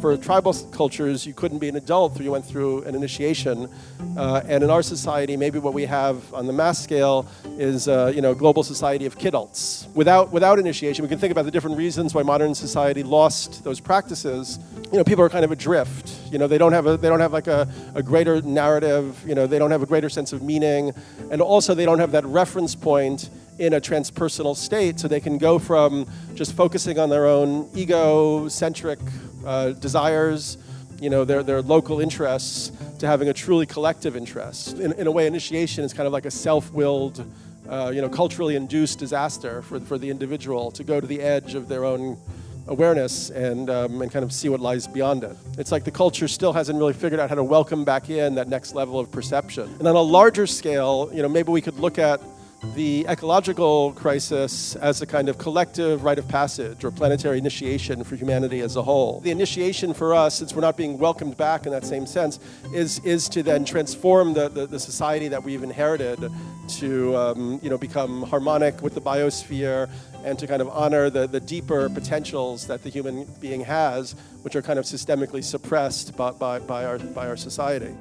For tribal cultures, you couldn't be an adult until you went through an initiation. Uh, and in our society, maybe what we have on the mass scale is, uh, you know, global society of kidults. Without, without initiation, we can think about the different reasons why modern society lost those practices. You know, people are kind of adrift. You know, they don't have, a, they don't have like a, a greater narrative. You know, they don't have a greater sense of meaning. And also they don't have that reference point in a transpersonal state so they can go from just focusing on their own ego-centric uh, desires, you know, their, their local interests, to having a truly collective interest. In, in a way, initiation is kind of like a self-willed, uh, you know, culturally induced disaster for, for the individual to go to the edge of their own awareness and, um, and kind of see what lies beyond it. It's like the culture still hasn't really figured out how to welcome back in that next level of perception. And on a larger scale, you know, maybe we could look at the ecological crisis as a kind of collective rite of passage or planetary initiation for humanity as a whole. The initiation for us, since we're not being welcomed back in that same sense, is, is to then transform the, the, the society that we've inherited to um, you know, become harmonic with the biosphere and to kind of honor the, the deeper potentials that the human being has, which are kind of systemically suppressed by, by, by, our, by our society.